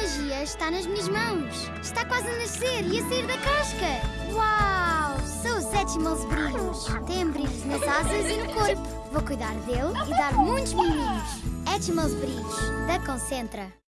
magia está nas minhas mãos. Está quase a nascer e a sair da casca. Uau! São os Etchimals brilhos. Tem brilhos nas asas e no corpo. Vou cuidar dele e dar muitos meninos. Etchimals brilhos, da Concentra.